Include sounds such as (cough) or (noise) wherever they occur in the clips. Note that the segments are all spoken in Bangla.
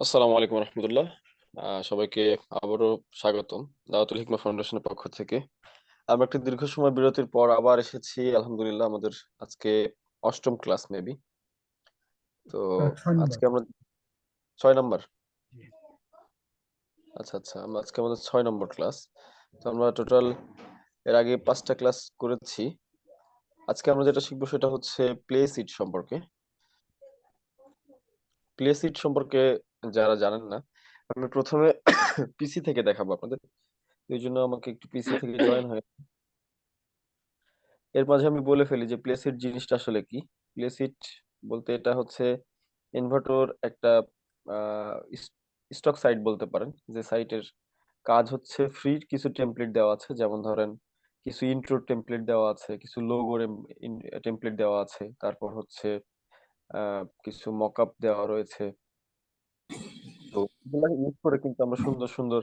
আসসালামু আলাইকুম রহমতুল্লাহ। সবাইকে আবারও স্বাগতম দাওয়াতুল হিকমা ফাউন্ডেশনের পক্ষ থেকে। আমরা একটা দীর্ঘ সময় বিরতির পর আবার এসেছি আলহামদুলিল্লাহ আমাদের আজকে অষ্টম ক্লাস মেবি। তো আজকে আমরা ছয় নম্বর? আচ্ছা আচ্ছা আমরা আজকে আমাদের ছয় নম্বর ক্লাস। তো আমরা টোটাল এর আগে পাঁচটা ক্লাস করেছি। আজকে আমরা যেটা শিখব সেটা হচ্ছে প্লে সিট সম্পর্কে। প্লে সিট সম্পর্কে যারা জানেন না আমি প্রথমে পিসি থেকে দেখাবো আপনাদের। এই জন্য আমাকে একটু পিসি থেকে (coughs) জয়েন হয়ে এর মাঝে আমি বলে ফেলি যে প্লেসিট জিনিসটা আসলে কি? প্লেসিট বলতে এটা হচ্ছে ইনভার্টর একটা স্টক সাইট বলতে পারেন। যে সাইটের কাজ হচ্ছে ফ্রি কিছু টেমপ্লেট দেওয়া আছে। যেমন ধরেন কিছু ইন্ট্রো টেমপ্লেট দেওয়া আছে কিছু লোগোর টেমপ্লেট দেওয়া আছে। তারপর হচ্ছে আহ, কিছু মকআপ দেওয়া রয়েছে। তো এগুলা ইউজ করে কিন্তু আমরা সুন্দর সুন্দর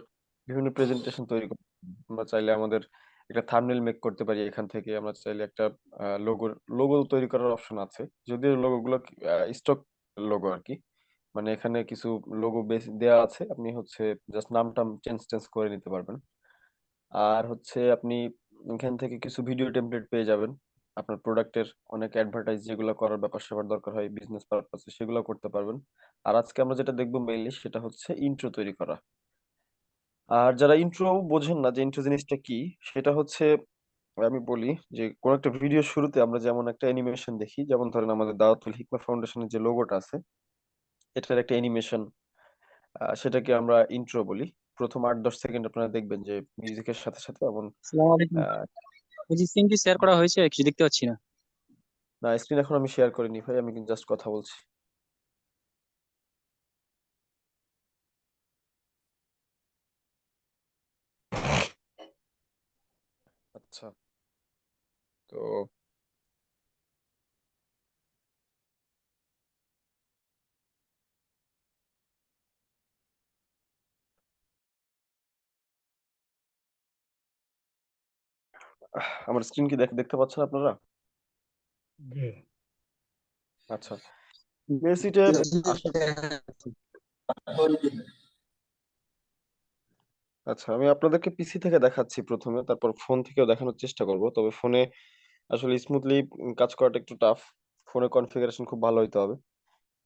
বিভিন্ন প্রেজেন্টেশন তৈরি করতে পারি। আমরা চাইলে আমাদের একটা থাম্বনেল মেক করতে পারি এখান থেকে। আমরা চাইলে একটা লোগো লোগো তৈরি করার অপশন আছে। যদিও লোগো গুলো স্টক লোগো আর কি মানে এখানে কিছু লোগো বেস দেওয়া আছে। আপনি হচ্ছে জাস্ট নামটা চেঞ্জ চেঞ্জ করে নিতে পারবেন। আর হচ্ছে আপনি এখান থেকে কিছু ভিডিও টেমপ্লেট পেয়ে যাবেন। আপনার প্রোডাক্টের অনেক অ্যাডভার্টাইজ যেগুলো করার ব্যাপার স্যাপার দরকার হয় বিজনেস পারপাসে সেগুলো করতে পারবেন। আর আজকে আমরা যেটা দেখব মেইনলি সেটা হচ্ছে ইন্ট্রো তৈরি করা। আর যারা ইন্ট্রো বোঝেন না যে ইন্ট্রো জিনিসটা কি সেটা হচ্ছে আমি বলি যে কোন একটা ভিডিও শুরুতে আমরা যেমন একটা অ্যানিমেশন দেখি যেমন ধরেন আমাদের দাওয়াতুল হিকমা ফাউন্ডেশনের যে লোগোটা আছে এটার একটা অ্যানিমেশন সেটাকে আমরা ইন্ট্রো বলি। প্রথম আট দশ সেকেন্ড আপনারা দেখবেন যে মিউজিকের সাথে সাথে এমন শেয়ার করা হয়েছে কিছু দেখতে পাচ্ছি না। না স্ক্রিন এখন আমি শেয়ার করিনি ভাই আমি জাস্ট কথা বলছি আচ্ছা তো আমার স্ক্রিন কি দেখ- দেখতে পাচ্ছেন আপনারা? জি আচ্ছা। মেসিটের আচ্ছা আমি আপনাদেরকে পিসি থেকে দেখাচ্ছি প্রথমে তারপর ফোন থেকেও দেখানোর চেষ্টা করব তবে ফোনে আসলে স্মুথলি কাজ করাটা একটু টাফ ফোনে কনফিগারেশন খুব ভালো হইতে হবে।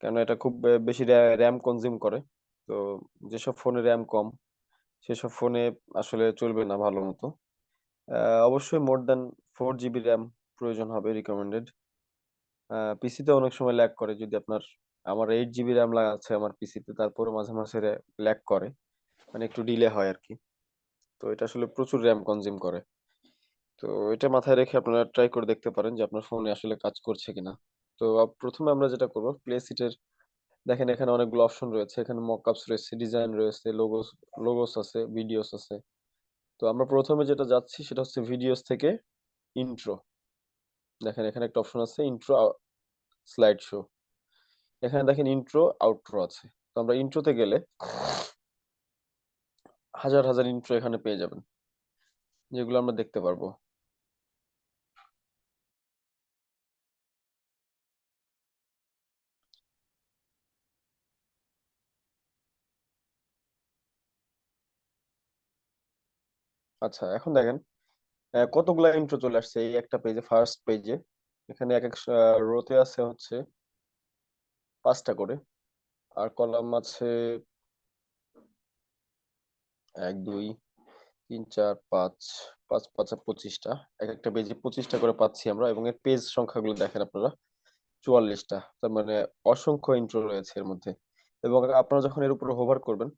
কেন এটা খুব বেশি র্যাম কনজিউম করে। তো যেসব ফোনে র্যাম কম, সেসব ফোনে আসলে চলবে না ভালো মতো। অবশ্যই more than four GB RAM প্রয়োজন হবে রিকমেন্ডেড পিসিতে অনেক সময় ল্যাগ করে। যদি আপনার, আমার এইট জিবি র্যাম আছে আমার পিসিতে তারপরে মাঝে মাঝে ল্যাগ করে। মানে একটু ডিলে হয় আর কি। তো এটা আসলে প্রচুর র্যাম কনজিউম করে। তো এটা মাথায় রেখে আপনারা ট্রাই করে দেখতে পারেন যে আপনার ফোনে আসলে কাজ করছে কিনা। তো প্রথমে আমরা যেটা করব প্লে সিটের দেখেন এখানে অনেকগুলো অপশন রয়েছে। এখানে মকআপস রয়েছে ডিজাইন রয়েছে লোগোস লোগোস আছে ভিডিওস আছে। তো আমরা প্রথমে যেটা যাচ্ছি সেটা হচ্ছে ভিডিওস থেকে ইন্ট্রো দেখেন এখানে একটা অপশন আছে ইন্ট্রো স্লাইড শো এখানে দেখেন ইন্ট্রো আউট্রো আছে। তো আমরা ইন্ট্রোতে গেলে হাজার হাজার ইন্ট্রো এখানে পেয়ে যাবেন, যেগুলো আমরা দেখতে পারব। আচ্ছা এখন দেখেন আহ, কতগুলা ইন্ট্রো চলে আসছে এই একটা পেজে ফার্স্ট পেজে এখানে এক এক রোতে আছে হচ্ছে পাঁচটা করে আর কলাম আছে এক দুই তিন চার পাঁচ পাঁচ পাঁচ পঁচিশটা। এক একটা পেজে পঁচিশটা করে পাচ্ছি আমরা এবং এর পেজ সংখ্যাগুলো দেখেন আপনারা চুয়াল্লিশটা। তার মানে অসংখ্য ইন্ট্রো রয়েছে এর মধ্যে। এবং আপনারা যখন এর উপরে হোভার করবেন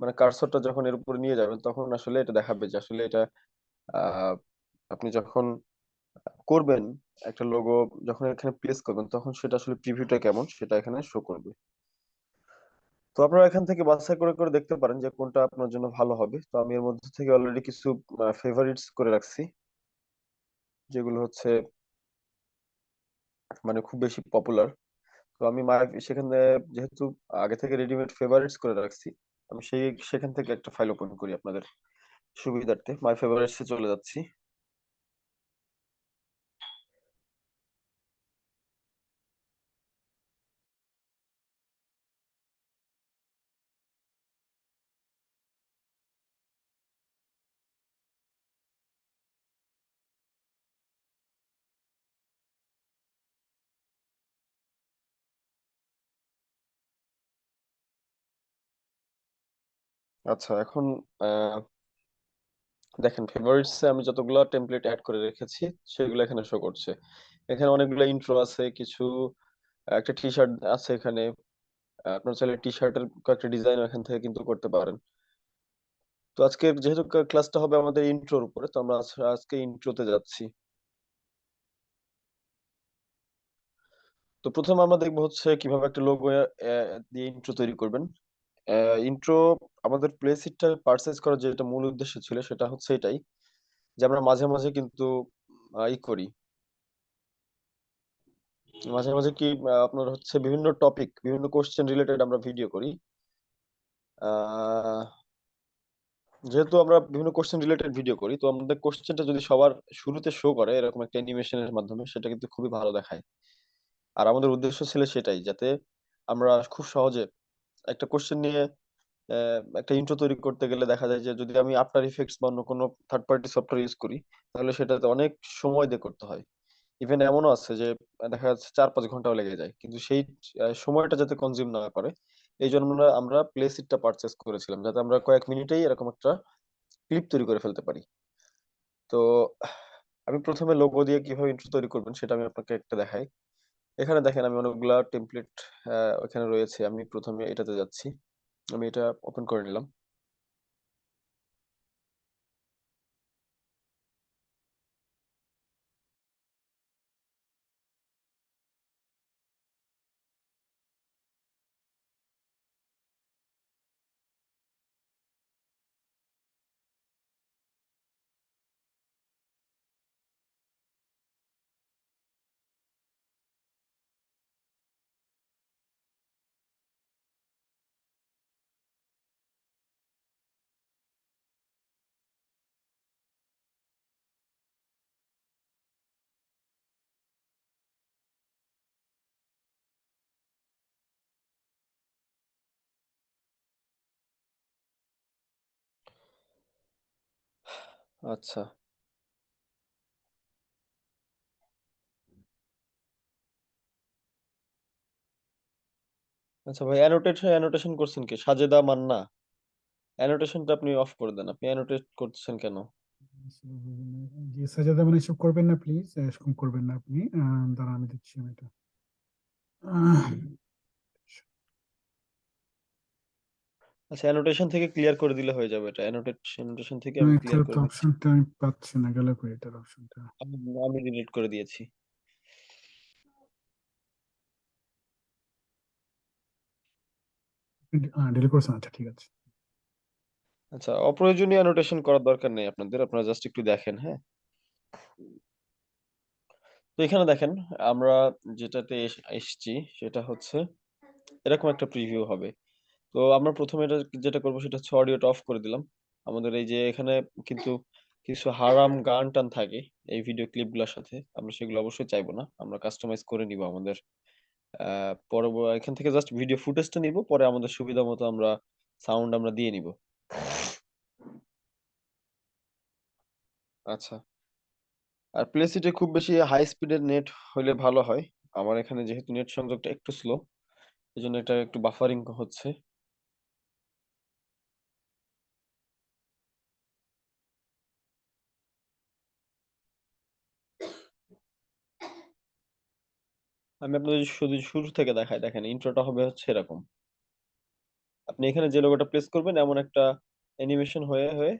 মানে কার্সরটা যখন এর উপরে নিয়ে যাবেন, তখন আসলে এটা দেখাবে যে আসলে এটা আপনি যখন করবেন একটা লোগো যখন এখানে প্লেস করবেন, তখন সেটা আসলে প্রিভিউটা কেমন সেটা এখানে শো করবে। তো আপনারা এখান থেকে বাছাই করে করে দেখতে পারেন যে কোনটা আপনার জন্য ভালো হবে। তো আমি এর মধ্যে থেকে অলরেডি কিছু ফেভারিটস করে রাখছি। যেগুলো হচ্ছে মানে খুব বেশি পপুলার তো আমি সেখানে যেহেতু আগে থেকে রেডিমেড ফেভারিটস করে রাখছি আমি সেই সেখান থেকে একটা ফাইল ওপেন করি আপনাদের সুবিধার্থে। মাই এ চলে যাচ্ছি। আচ্ছা এখন আহ, দেখেন ফেভারিটস আমি যতগুলো টেমপ্লেট অ্যাড করে রেখেছি সেগুলো এখানে শো করছে। এখানে অনেকগুলো ইন্ট্রো আছে কিছু একটা টি শার্ট আছে এখানে। আপনার চাইলে টি শার্টের কয়েকটা ডিজাইন এখান থেকে কিন্তু করতে পারেন। তো আজকে যেহেতু ক্লাসটা হবে আমাদের ইন্ট্রোর উপরে তো আমরা আজকে ইন্ট্রোতে যাচ্ছি। তো প্রথমে আমরা দেখব হচ্ছে কীভাবে একটা লোগো দিয়ে ইন্ট্রো তৈরি করবেন। ইন্ট্রো আমাদের প্লেসিটটা পারচেজ করার যেটা মূল উদ্দেশ্য ছিল সেটা হচ্ছে এটাই, যে আমরা মাঝে মাঝে কিন্তু ই করি। মাঝে মাঝে কি আপনার হচ্ছে বিভিন্ন টপিক বিভিন্ন কোশ্চেন রিলেটেড আমরা ভিডিও করি। যেহেতু আমরা বিভিন্ন কোশ্চেন রিলেটেড ভিডিও করি, তো আমাদের কোশ্চেনটা যদি সবার শুরুতে শো করে, এরকম একটা অ্যানিমেশনের মাধ্যমে, সেটা কিন্তু খুবই ভালো দেখায়। আর আমাদের উদ্দেশ্য ছিল সেটাই, যাতে আমরা খুব সহজে একটা কোশ্চেন নিয়ে একটা ইন্ট্রো তৈরি করতে গেলে দেখা যায় যে যদি আমি আফটার ইফেক্টস বা অন্য কোনো থার্ড পার্টি সফটওয়্যার ইউজ করি, তাহলে সেটাতে অনেক সময় দিয়ে করতে হয়। ইভেন এমনও আছে যে, দেখা যাচ্ছে চার পাঁচ ঘন্টাও লেগে যায়, কিন্তু সেই সময়টা যাতে কনজিউম না করে, এই জন্য আমরা আমরা প্লে সিটটা পারচেস করেছিলাম, যাতে আমরা কয়েক মিনিটেই এরকম একটা ক্লিপ তৈরি করে ফেলতে পারি। তো, আমি প্রথমে লোগো দিয়ে কীভাবে ইন্ট্রো তৈরি করবেন সেটা আমি আপনাকে একটা দেখাই। এখানে দেখেন আমি অনেকগুলা টেমপ্লেট এখানে রয়েছে। আমি প্রথমে এটাতে যাচ্ছি। আমি এটা ওপেন করে নিলাম। আচ্ছা। আচ্ছা ভাই অ্যানোটেশন অ্যানোটেশন করছেন কি? সাজেদা মান্না। অ্যানোটেশনটা আপনি অফ করে দেন। আপনি অ্যানোটেট করছেন কেন? জি, সাজাদা মানে এসব করবেন না প্লিজ এরকম করবেন না আপনি। দাঁড়ান, আমি দিচ্ছি আমি এটা আহ, আচ্ছা অ্যানোটেশন থেকে ক্লিয়ার করে দিলে হয়ে যাবে এটা। অ্যানোটেশন অ্যানোটেশন থেকে আমি ক্লিয়ার করে অপশনটা আমি পাচ্ছি না গেলে কই এটার অপশনটা আমি আমি ডিলিট করে দিয়েছি। ডিলিট করছেন? আচ্ছা ঠিক আছে। আচ্ছা অপ্রয়োজনীয় অ্যানোটেশন করার দরকার নেই আপনাদের আপনারা জাস্ট একটু দেখেন হ্যাঁ? তো এখানে দেখেন আমরা যেটাতে এসেছি সেটা হচ্ছে এরকম একটা প্রিভিউ হবে। তো আমরা প্রথমে এটা যেটা করব সেটা হচ্ছে অডিওটা অফ করে দিলাম। আমাদের এই যে এখানে কিন্তু কিছু হারাম গান টান থাকে এই ভিডিও ক্লিপগুলোর সাথে। আমরা সেগুলো অবশ্যই চাইব না। আমরা কাস্টমাইজ করে নিব আমাদের, আহ পরে এখান থেকে জাস্ট ভিডিও ফুটেজটা নিব, পরে আমাদের সুবিধা মতো আমরা সাউন্ড আমরা দিয়ে নিব। আচ্ছা। আর প্লেসিটে খুব বেশি হাই স্পিডের নেট হলে ভালো হয়। আমার এখানে যেহেতু নেট সংযোগটা একটু স্লো এই জন্য এটা একটু বাফারিং হচ্ছে। আমি আপনাদের শুধু শুরু থেকে দেখাই, দেখেন ইন্ট্রোটা হবে হচ্ছে এরকম। আপনি এখানে যে লোগোটা প্লেস করবেন, এমন একটা অ্যানিমেশন হয়ে হয়ে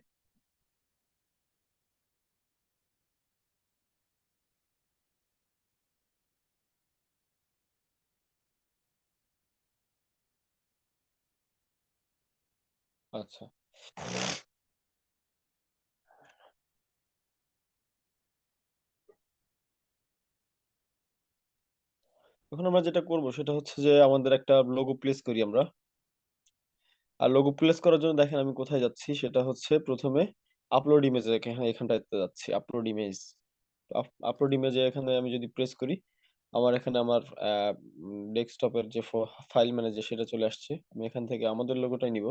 আচ্ছা। এখন আমরা যেটা করব সেটা হচ্ছে যে আমাদের একটা লোগো প্লেস করি আমরা। আর লোগো প্লেস করার জন্য দেখেন আমি কোথায় যাচ্ছি, সেটা হচ্ছে প্রথমে আপলোড ইমেজ এখানে এখানটাতে যাচ্ছি আপলোড ইমেজ আপলোড ইমেজে এখানে আমি যদি প্রেস করি, আমার এখানে আমার ডেস্কটপের যে ফাইল ম্যানেজার সেটা চলে আসছে। আমি এখান থেকে আমাদের লোগোটাই নিব।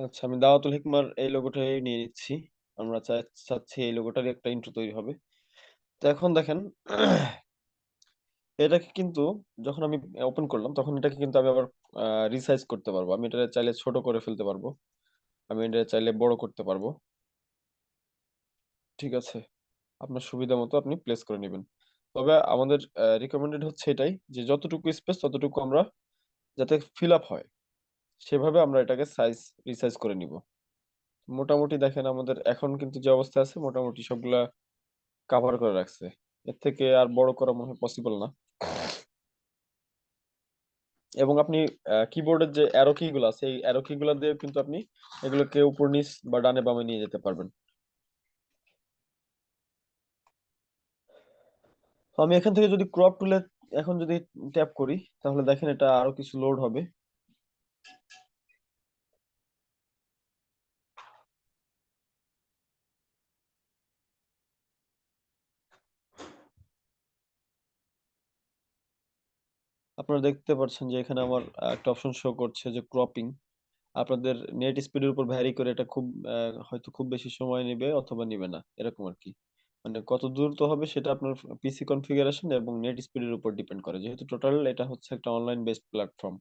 আচ্ছা আমি দাওয়াতুল হিকমার এই লোগোটাই নিয়ে নিচ্ছি। আমরা চা- চাচ্ছি এই লোগোটারই একটা ইন্ট্রো তৈরি হবে। তো এখন দেখেন, এটাকে কিন্তু যখন আমি ওপেন করলাম, তখন এটাকে কিন্তু আমি আবার রিসাইজ করতে পারব। আমি এটা চাইলে ছোট করে ফেলতে পারব। আমি এটা চাইলে বড় করতে পারব। ঠিক আছে? আপনার সুবিধা মতো আপনি প্লেস করে নেবেন। তবে আমাদের রিকমেন্ডেড হচ্ছে এটাই যে যতটুকু স্পেস ততটুকু আমরা যাতে ফিল আপ হয়। সেভাবে আমরা এটাকে সাইজ রিসাইজ করে নিব। মোটামুটি দেখেন আমাদের এখন কিন্তু যে অবস্থা আছে, মোটামুটি সবগুলা কাভার করে রাখছে। এর থেকে আর বড় করা মনে হয় পসিবল না। এবং আপনি কিবোর্ডের যে অ্যারো কি গুলো আছে, এই অ্যারো কি গুলো দিয়ে কিন্তু আপনি এগুলোকে উপর নিচ বা ডানে বামে নিয়ে যেতে পারবেন। আমি এখান থেকে যদি ক্রপ টুলে এখন যদি ট্যাপ করি, তাহলে দেখেন এটা আরও কিছু লোড হবে। আপনারা দেখতে পাচ্ছেন যে এখানে আমার একটা অপশন শো করছে যে ক্রপিং আপনাদের নেট স্পিডের উপর ভ্যারি করে এটা খুব হয়তো খুব বেশি সময় নেবে অথবা নেবে না, এরকম আর কি। মানে কত দ্রুত হবে সেটা আপনার পিসি কনফিগারেশন এবং নেট স্পিডের উপর ডিপেন্ড করে। যেহেতু টোটাল এটা হচ্ছে একটা অনলাইন বেসড প্ল্যাটফর্ম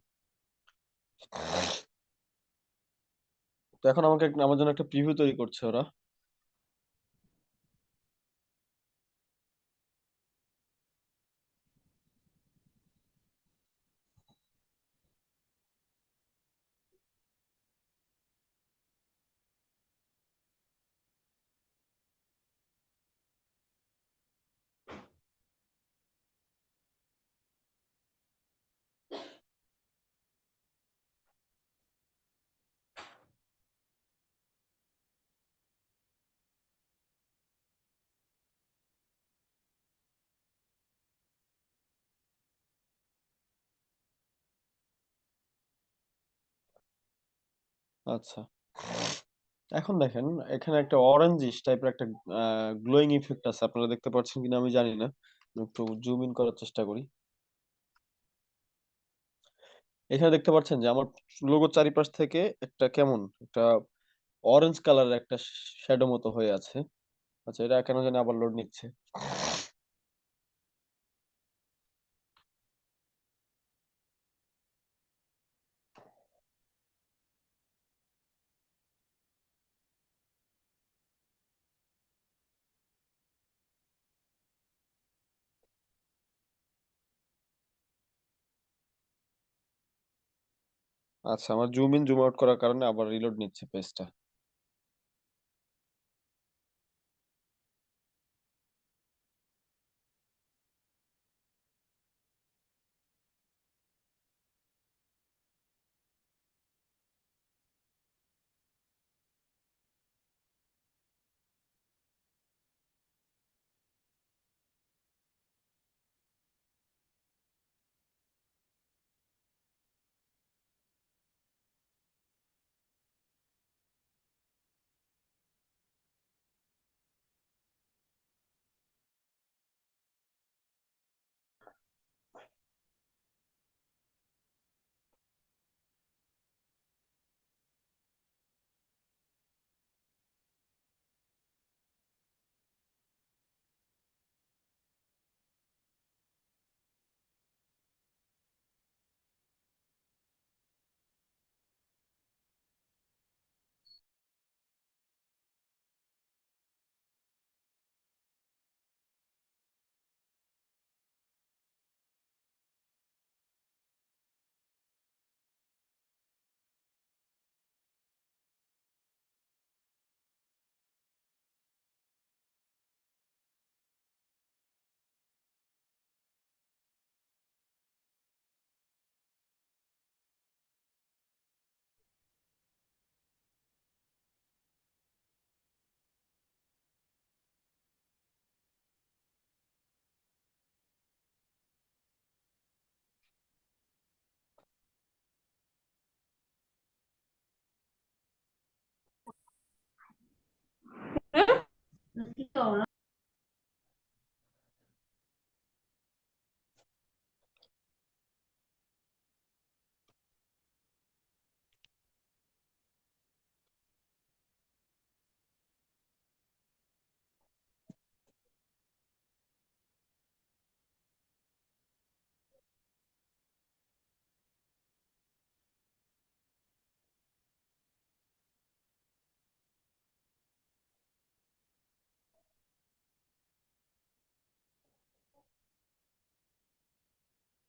তো এখন আমাকে আমার জন্য একটা প্রিভিউ তৈরি করছে ওরা। আচ্ছা। এখন দেখেন, এখানে একটা অরেঞ্জিশ টাইপের একটা গ্লোয়িং ইফেক্ট আছে। আপনারা দেখতে পাচ্ছেন কিনা আমি জানি না। একটু জুম ইন করার চেষ্টা করি। এখানে দেখতে পাচ্ছেন যে আমার লোগোর চারিপাশ থেকে একটা কেমন? একটা অরেঞ্জ কালারের একটা শ্যাডো মতো হয়ে আছে। আচ্ছা এটা কেন জানি আবার লোড নিচ্ছে। আচ্ছা আমার জুম ইন জুম আউট করার কারণে আবার রিলোড নিচ্ছে পেজটা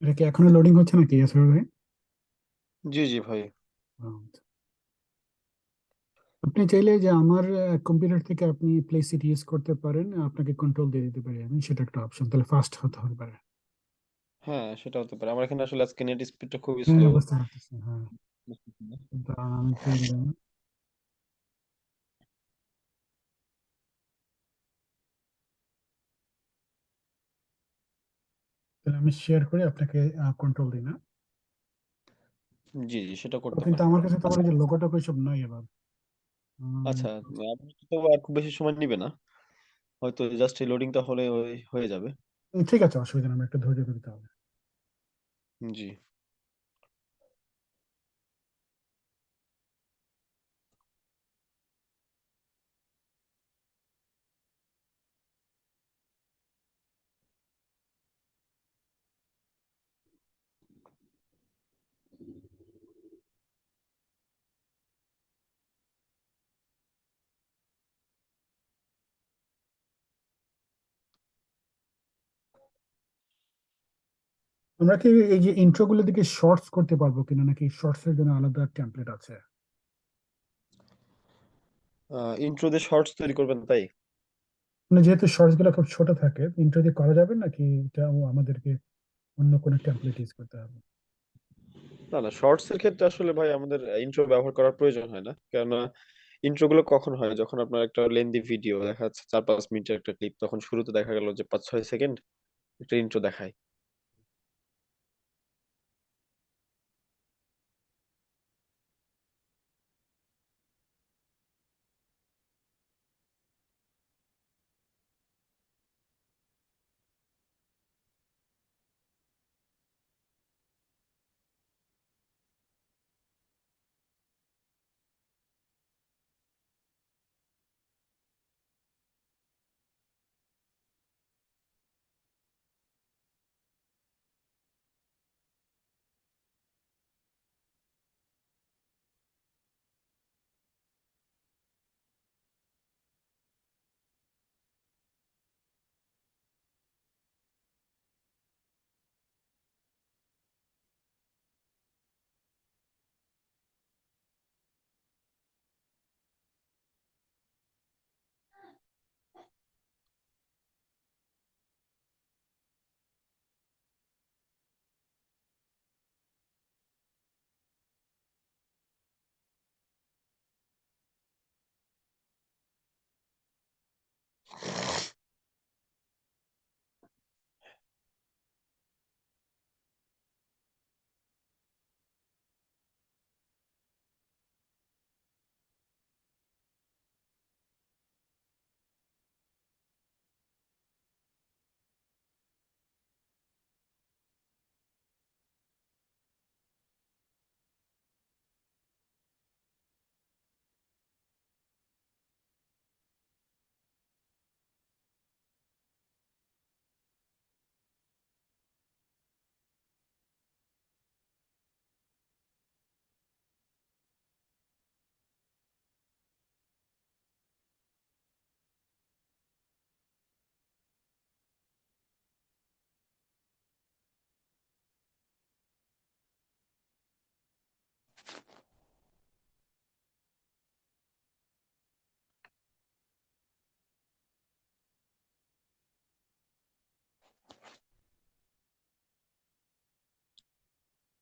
এটা কি এখনও লোডিং হচ্ছে নাকি ইয়াসর ভাই? জি জি ভাই। আচ্ছা। আপনি চাইলে যে আমার কম্পিউটার থেকে আপনি প্লে সিট ইউজ করতে পারেন আপনাকে কন্ট্রোল দিয়ে দিতে পারি আমি সেটা একটা অপশন তাহলে ফাস্ট হতে হবে পারে। হ্যাঁ সেটা হতে পারে। আমার এখানে আসলে আজকে নেট স্পিডটা খুবই স্লো হ্যাঁ দাঁড়ান, আমি চাইলে তাহলে আমি শেয়ার করে আপনাকে কন্ট্রোল দিই না। জি জি সেটা করতে কিন্তু আমার কাছে তোমার এই যে লোগোটা সব নাই এবার আচ্ছা আপনি তো আর খুব বেশি সময় নিবে না। হয়তো জাস্ট এই লোডিংটা হলে হয়ে- হয়ে যাবে। ঠিক আছে অসুবিধা নেই আমার একটু ধৈর্য ধরতে হবে। জি। আমরা কি এই যে ইন্ট্রো গুলো দিকে শর্টস করতে পারব কিনা? নাকি শর্টস এর জন্য আলাদা টেমপ্লেট আছে? ইন্ট্রো দিয়ে শর্টস তৈরি করবেন তাই? মানে যেহেতু শর্টসগুলো খুব ছোট থাকে ইন্ট্রো দিয়ে করা যাবে নাকি এটা আমাদেরকে অন্য কোনো টেমপ্লেট ইউজ করতে হবে? না না শর্টস এর ক্ষেত্রে আসলে ভাই আমাদের ইন্ট্রো ব্যবহার করার প্রয়োজন হয় না। কেননা ইন্ট্রো গুলো কখন হয়? যখন আপনার একটা লেন্দি ভিডিও দেখা যাচ্ছে চার পাঁচ মিনিটের একটা ক্লিপ তখন শুরুতে দেখা গেল যে পাঁচ ছয় সেকেন্ড একটা ইন্ট্রো দেখায়।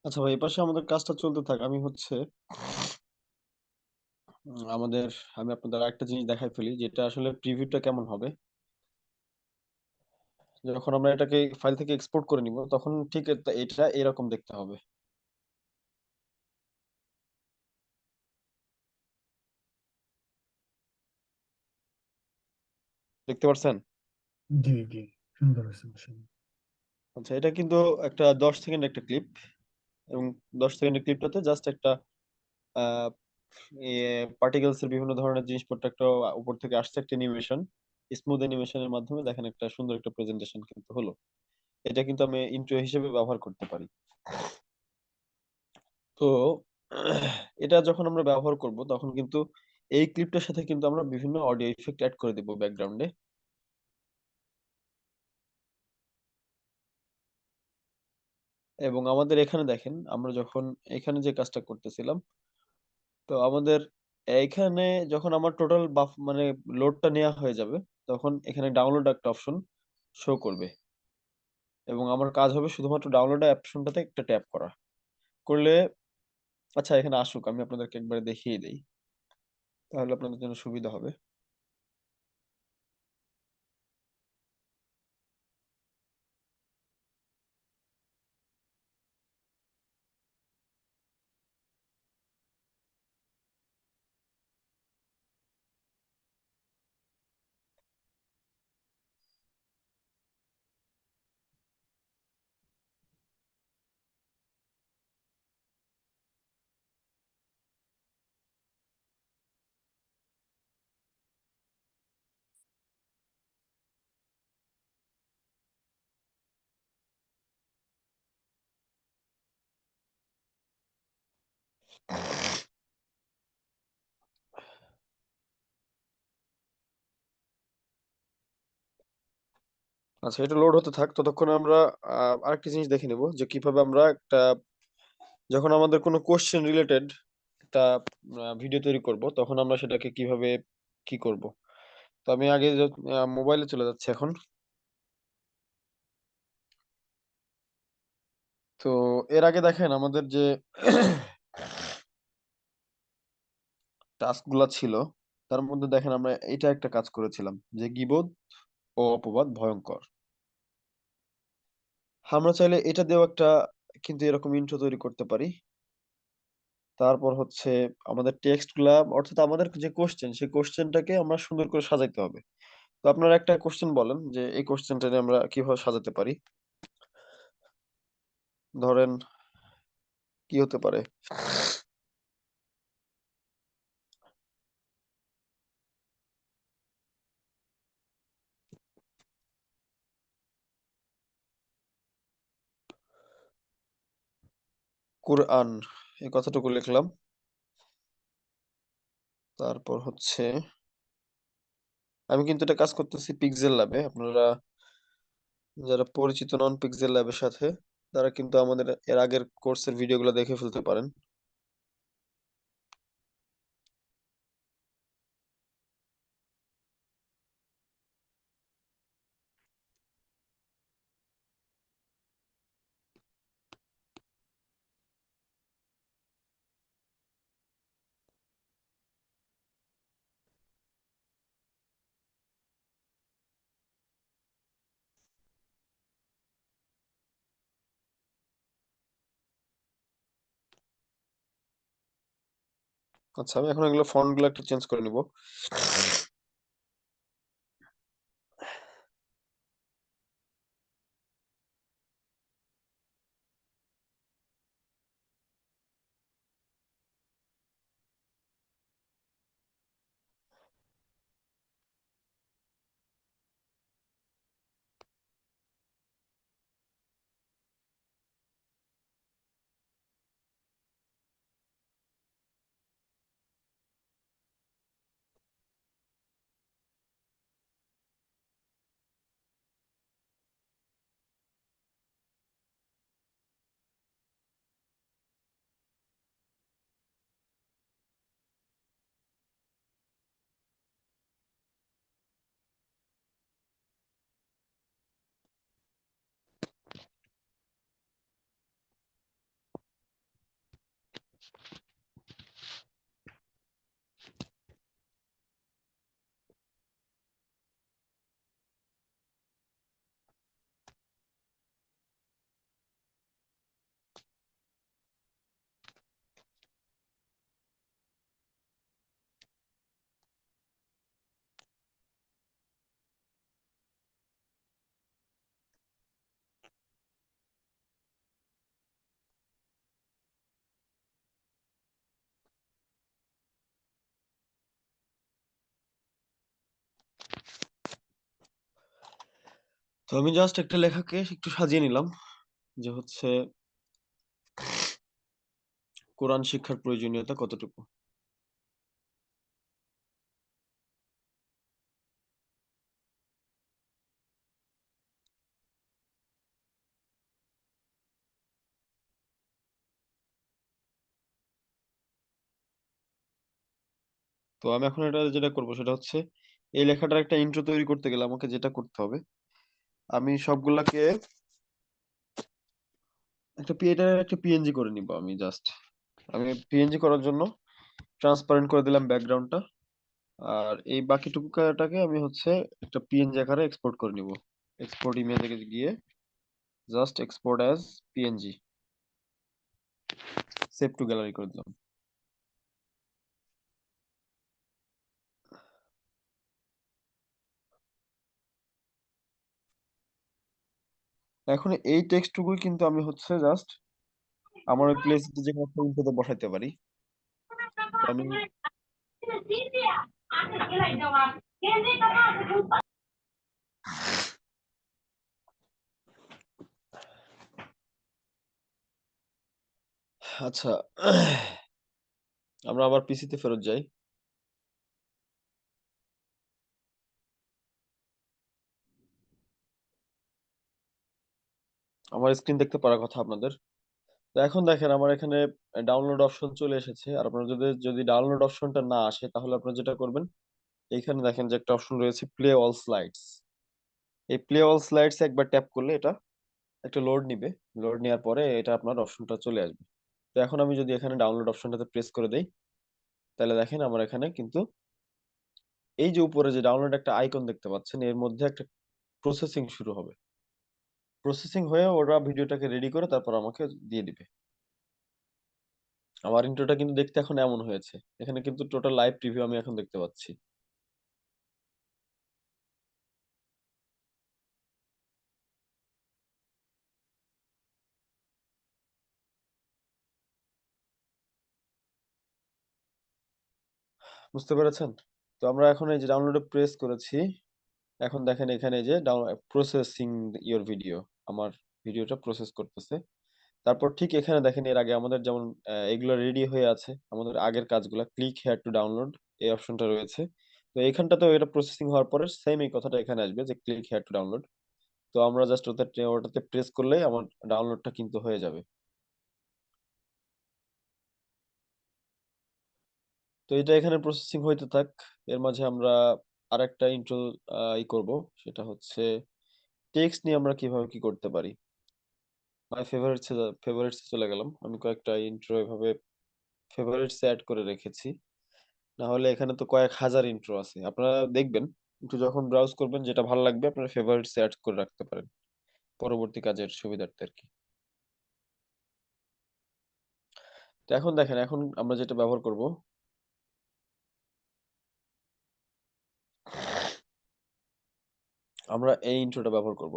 আচ্ছা ভাই এপাশে আমাদের কাজটা চলতে থাক। আমি হচ্ছে উম, আমাদের আমি আপনাদের আরেকটা জিনিস দেখাই ফেলি যেটা আসলে প্রিভিউটা কেমন হবে। যখন আমরা এটাকে ফাইল থেকে এক্সপোর্ট করে নিব তখন ঠিক এটা এটা এরকম দেখতে হবে। দেখতে পারছেন? জি জি সুন্দর হয়েছে। আচ্ছা এটা কিন্তু একটা দশ সেকেন্ড একটা ক্লিপ এবং দশ সেকেন্ডের ক্লিপটাতে জাস্ট একটা পার্টিকেলস এর বিভিন্ন ধরনের জিনিসপত্র একটা উপর থেকে আসছে একটা অ্যানিমেশন স্মুথ অ্যানিমেশনের মাধ্যমে দেখেন একটা সুন্দর একটা প্রেজেন্টেশন কিন্তু হলো। এটা কিন্তু আমি ইন্ট্রো হিসেবে ব্যবহার করতে পারি। তো, এটা যখন আমরা ব্যবহার করব তখন কিন্তু এই ক্লিপটার সাথে কিন্তু আমরা বিভিন্ন অডিও ইফেক্ট অ্যাড করে দেব ব্যাকগ্রাউন্ডে এবং আমাদের এখানে দেখেন, আমরা যখন এখানে যে কাজটা করতেছিলাম, তো আমাদের এইখানে যখন আমার টোটাল বাফ মানে লোডটা নেওয়া হয়ে যাবে, তখন এখানে ডাউনলোড একটা অপশন শো করবে। এবং আমার কাজ হবে শুধুমাত্র ডাউনলোড অপশনটাতে একটা ট্যাপ করা। করলে আচ্ছা এখানে আসুক, আমি আপনাদেরকে একবারে দেখিয়ে দিই। তাহলে আপনাদের জন্য সুবিধা হবে। আচ্ছা এটা লোড হতে থাক, ততক্ষণ আমরা আরেকটা জিনিস দেখে নেব যে কীভাবে আমরা একটা, যখন আমাদের কোনো কোশ্চেন রিলেটেড একটা ভিডিও তৈরি করব, তখন আমরা সেটাকে কীভাবে কি করব? তো আমি আগে মোবাইলে চলে যাচ্ছি এখন। তো এর আগে দেখেন আমাদের যে টাস্কগুলা ছিল, তার মধ্যে দেখেন আমরা এটা একটা কাজ করেছিলাম যে গীবত ও অপবাদ ভয়ঙ্কর। আমরা চাইলে এটা দিয়েও একটা কিন্তু এরকম ইন্ট্রো তৈরি করতে পারি। তারপর হচ্ছে আমাদের টেক্সটগুলা অর্থাৎ আমাদের যে কোশ্চেন সেই কোশ্চেনটাকে আমরা সুন্দর করে সাজাইতে হবে। তো আপনারা একটা কোশ্চেন বলেন যে এই কোশ্চেনটা আমরা কীভাবে সাজাতে পারি? ধরেন, কি হতে পারে? কুরআন এই কথাটুকু লিখলাম। তারপর হচ্ছে, আমি কিন্তু এটা কাজ করতেছি পিক্সেল ল্যাবে আপনারা যারা পরিচিত নন পিক্সেল ল্যাবের সাথে, তারা কিন্তু আমাদের এর আগের কোর্সের ভিডিওগুলো দেখে ফেলতে পারেন। আচ্ছা আমি এখন এগুলো ফন্টগুলো একটু চেঞ্জ করে নিব। তো আমি জাস্ট একটা লেখাকে একটু সাজিয়ে নিলাম যে হচ্ছে কোরআন শিক্ষার প্রয়োজনীয়তা কতটুকু? তো আমি এখন এটা যেটা করব সেটা হচ্ছে এই লেখাটার একটা ইন্ট্রো তৈরি করতে গেলে আমাকে যেটা করতে হবে আমি সবগুলাকে একটা পি এটার একটা পিএনজি করে নিব আমি জাস্ট আমি পিএনজি করার জন্য ট্রান্সপারেন্ট করে দিলাম ব্যাকগ্রাউন্ডটা আর এই বাকিটুকুটাকে আমি হচ্ছে একটা পিএনজি আকারে এক্সপোর্ট করে নিব। এক্সপোর্ট ইমেজে গিয়ে just export as PNG save to gallery করে দিলাম। এখন এই টেক্সটটুকুই কিন্তু আমি হচ্ছে জাস্ট আমার ওই প্লেস যে কোনো বসাইতে পারি। আমি আচ্ছা আমরা আবার পিসিতে ফেরত যাই। আমার স্ক্রিন দেখতে পারার কথা আপনাদের। তো এখন দেখেন, আমার এখানে ডাউনলোড অপশন চলে এসেছে। আর আপনার যদি যদি ডাউনলোড অপশনটা না আসে, তাহলে আপনারা যেটা করবেন, এইখানে দেখেন যে একটা অপশন রয়েছে প্লে অল স্লাইডস এই প্লে অল স্লাইডস একবার ট্যাপ করলে এটা একটা লোড নিবে। লোড নেওয়ার পরে এটা আপনার অপশনটা চলে আসবে। তো এখন আমি যদি এখানে ডাউনলোড অপশনটাতে প্রেস করে দেই, তাহলে দেখেন আমার এখানে কিন্তু এই যে উপরে যে ডাউনলোড একটা আইকন দেখতে পাচ্ছেন, এর মধ্যে একটা প্রসেসিং শুরু হবে। প্রসেসিং হয়ে ওরা ভিডিওটাকে রেডি করে তারপর আমাকে দিয়ে দিবে। আমার ইন্ট্রোটা কিন্তু দেখতে এখন এমন হয়েছে। এখানে কিন্তু টোটাল লাইভ প্রিভিউ আমি এখন দেখতে পাচ্ছি। বুঝতে পেরেছেন? তো আমরা এখন এই যে ডাউনলোডে প্রেস করেছি। এখন দেখেন এখানে যে প্রসেসিং ইওর ভিডিও আমার ভিডিওটা প্রসেস করতেছে। তারপর ঠিক এখানে দেখেন এর আগে আমাদের যেমন এগুলো রেডি হয়ে আছে, আমাদের আগের কাজগুলো ক্লিক হেয়ার টু ডাউনলোড এই অপশনটা রয়েছে। তো এখানটাতেও এটা প্রসেসিং হওয়ার পরে সেম এই কথাটা এখানে আসবে যে ক্লিক হেয়ার টু ডাউনলোড তো আমরা জাস্ট ওটাতে ওটাতে প্রেস করলেই আমার ডাউনলোডটা কিন্তু হয়ে যাবে। তো এটা এখানে প্রসেসিং হইতে থাক। এর মাঝে আমরা আরেকটা ইন্ট্রো ই করব। সেটা হচ্ছে টেক্সট নিয়ে আমরা কীভাবে কি করতে পারি? মাই ফেভারিটস ফেভারিটস চলে গেলাম। আমি কয়েকটা ইন্ট্রো এভাবে ফেভারিটস অ্যাড করে রেখেছি। না হলে এখানে তো কয়েক হাজার ইন্ট্রো আছে। আপনারা দেখবেন, একটু যখন ব্রাউজ করবেন, যেটা ভালো লাগবে, আপনারা ফেভারিটস অ্যাড করে রাখতে পারেন। পরবর্তী কাজের সুবিধার্থে আর কি। এখন দেখেন, এখন আমরা যেটা ব্যবহার করব আমরা এই ইন্ট্রোটা ব্যবহার করব।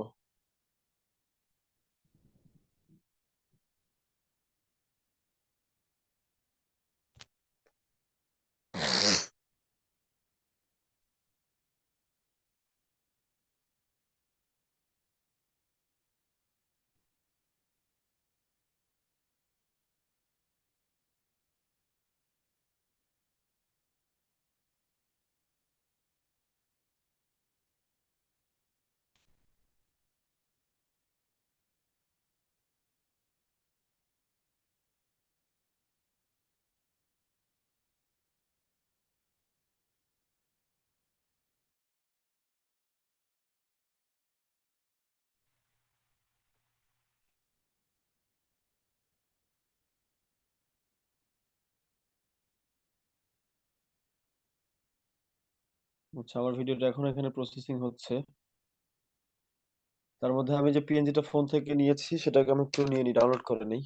আচ্ছা আমার ভিডিওটা এখন এখানে প্রসেসিং হচ্ছে। তার মধ্যে আমি যে পিএনজিটা ফোন থেকে নিয়েছি, সেটাকে আমি একটু নিয়ে নিই ডাউনলোড করে নিই।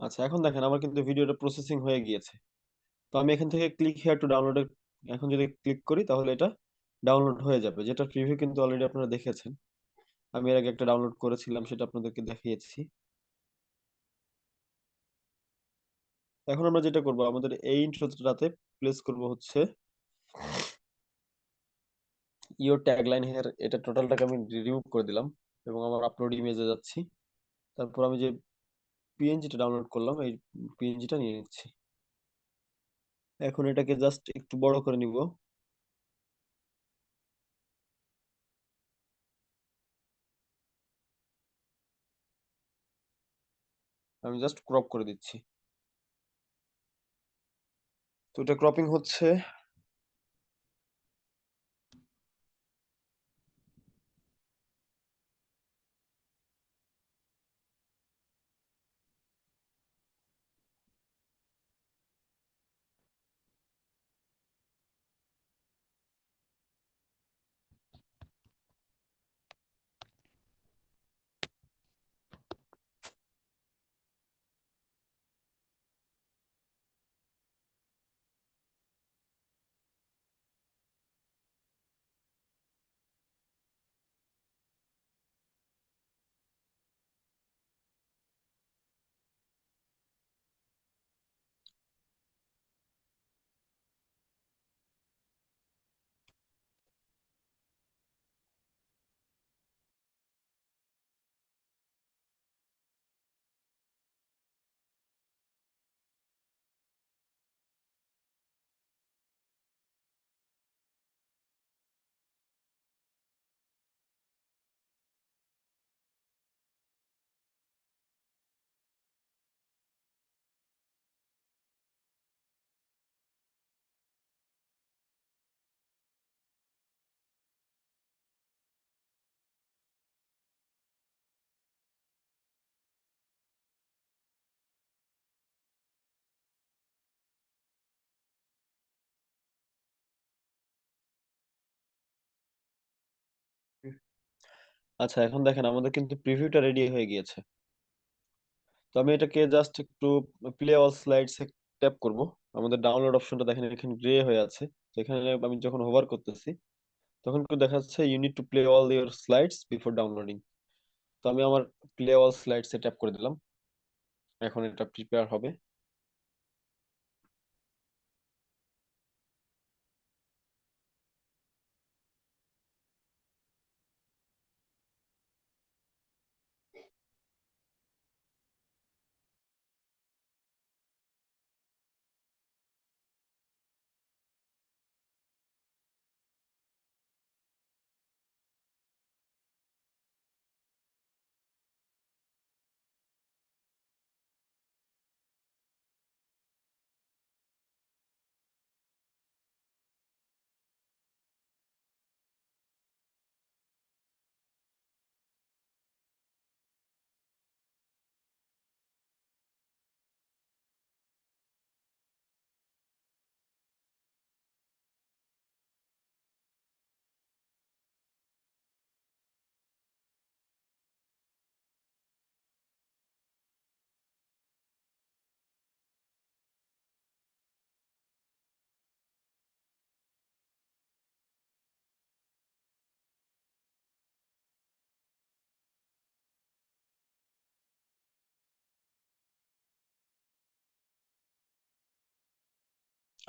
আচ্ছা এখন দেখেন আমার কিন্তু ভিডিওটা প্রসেসিং হয়ে গিয়েছে। তো আমি এখান থেকে ক্লিক হেয়ার টু ডাউনলোডের এখন যদি ক্লিক করি তাহলে এটা ডাউনলোড হয়ে যাবে যেটা প্রিভিউ কিন্তু অলরেডি আপনারা দেখেছেন। আমি এর আগে একটা ডাউনলোড করেছিলাম, সেটা আপনাদেরকে দেখিয়েছি। এখন আমরা যেটা করব, আমাদের এই ইন্ট্রোটাতে প্লেস করব হচ্ছে ইওর ট্যাগলাইন হেয়ার এটা টোটালটাকে আমি রিমুভ করে দিলাম এবং আমার আপলোড ইমেজে যাচ্ছি। তারপর আমি যে পিএনজিটা ডাউনলোড করলাম, এই পিএনজিটা নিয়ে নিচ্ছি। এখন এটাকে জাস্ট একটু বড় করে নিব। আমি জাস্ট ক্রপ করে দিচ্ছি। তো এটা ক্রপিং হচ্ছে। আচ্ছা এখন দেখেন আমাদের কিন্তু প্রিভিউটা রেডি হয়ে গিয়েছে। তো আমি এটাকে জাস্ট একটু প্লে অল স্লাইডস ট্যাপ করব। আমাদের ডাউনলোড অপশনটা দেখেন এখানে গ্রে হয়ে আছে। তো এখানে আমি যখন হোভার করতেছি, তখন কিন্তু দেখা যাচ্ছে you need to play all your slides before downloading তো আমি আমার প্লে অল স্লাইডস এ ট্যাপ করে দিলাম। এখন এটা প্রিপেয়ার হবে।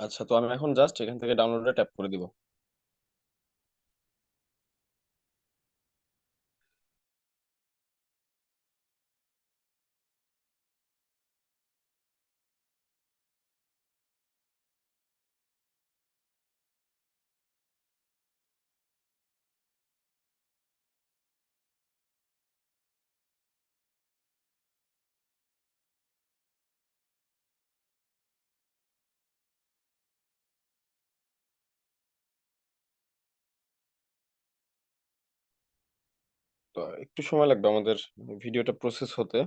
আচ্ছা তো আমি এখন জাস্ট এখান থেকে ডাউনলোডে ট্যাপ করে দিব। তো একটু সময় লাগবে আমাদের ভিডিওটা প্রসেস হতে।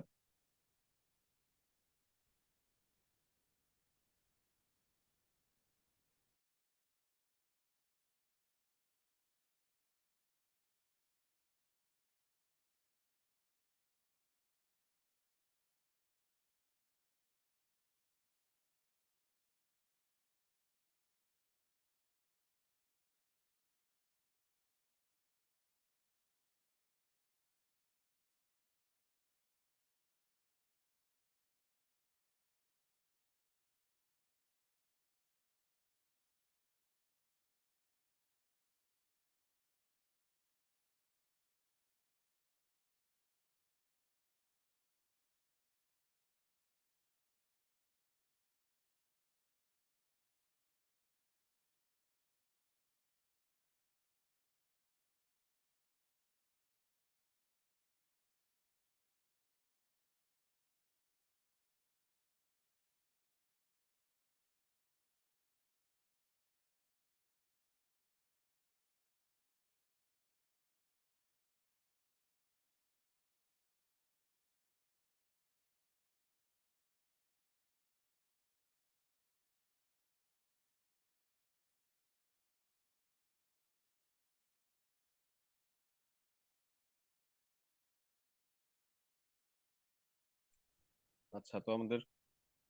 আচ্ছা তো আমাদের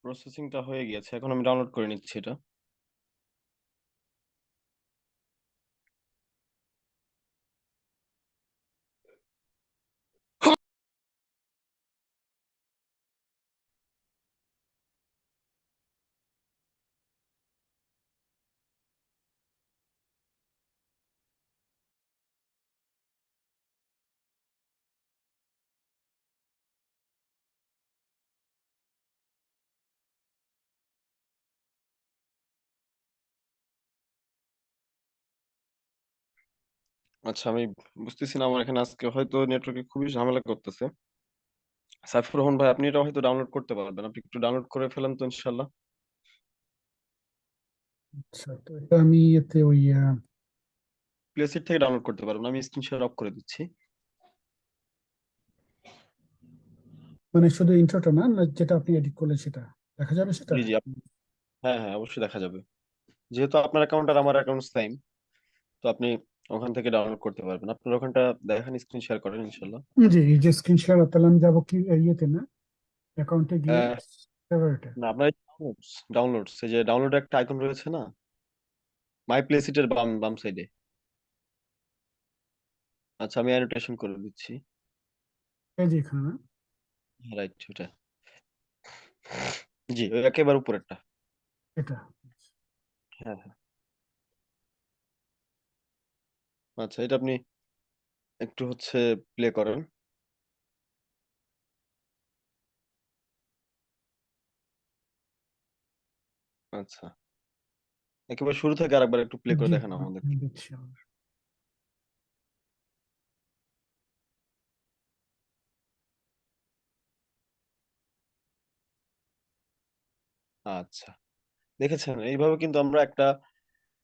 প্রসেসিংটা হয়ে গিয়েছে। এখন আমি ডাউনলোড করে নিচ্ছি এটা। আচ্ছা আমি বুঝতেছি না আমার এখানে আজকে হয়তো নেটওয়ার্কে খুবই ঝামেলা করতেছে। সাইফুর রহমান ভাই আপনি এটা হয়তো ডাউনলোড করতে পারবেন। আপনি একটু ডাউনলোড করে ফেলেন তো ইনশাল্লাহ আচ্ছা তো এটা আমি এতে ওই প্লেসিট থেকে ডাউনলোড করতে পারবেন। আমি স্ক্রিন শেয়ার অফ করে দিচ্ছি। মানে শুধু ইন্ট্রোটা না যেটা আপনি এডিট করলেন সেটা? দেখা যাবে সেটা? জি জি হ্যাঁ হ্যাঁ অবশ্যই দেখা যাবে। যেহেতু আপনার অ্যাকাউন্ট আর আমার অ্যাকাউন্ট সেম তো আপনি ওখান থেকে ডাউনলোড করতে পারবেন। আপনার ওখানটা দেখেন স্ক্রিন শেয়ার করেন ইনশাল্লাহ জি এই যে স্ক্রিন শেয়ার তাহলে আমি যাব কি ইয়েতে না অ্যাকাউন্টে গিয়ে ফেভারিটে না আপনার ডাউনলোডস ডাউনলোডস এই যে ডাউনলোড একটা আইকন রয়েছে না মাই প্লে সিটের বাম বাম সাইডে আচ্ছা আমি অ্যানোটেশন করে দিচ্ছি। এই যে এখানে না। রাইট ওটা। জি ওই একেবারে উপরেরটা। এটা। হ্যাঁ হ্যাঁ। আচ্ছা এটা আপনি একটু হচ্ছে প্লে করেন। আচ্ছা। একেবারে শুরু থেকে আরেকবার একটু প্লে করে জি দেখান আমাদের। দেখছি আমার। আচ্ছা। দেখেছেন এইভাবে কিন্তু আমরা একটা